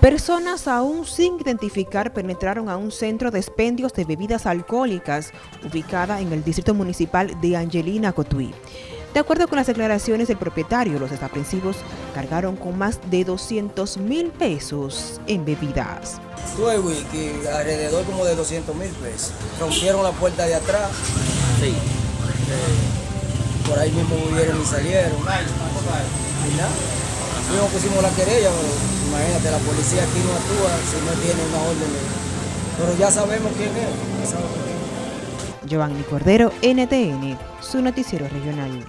Personas aún sin identificar penetraron a un centro de expendios de bebidas alcohólicas ubicada en el distrito municipal de Angelina Cotuí. De acuerdo con las declaraciones del propietario, los desaprensivos cargaron con más de 200 mil pesos en bebidas. Tuve wiki, alrededor como de 200 mil pesos. Rompieron la puerta de atrás. Sí. Eh, por ahí mismo murieron y salieron. Y nada. Pusimos la querella, pero imagínate, la policía aquí no actúa si no tiene una orden. Pero ya sabemos quién es. Giovanni Cordero, NTN, su noticiero regional.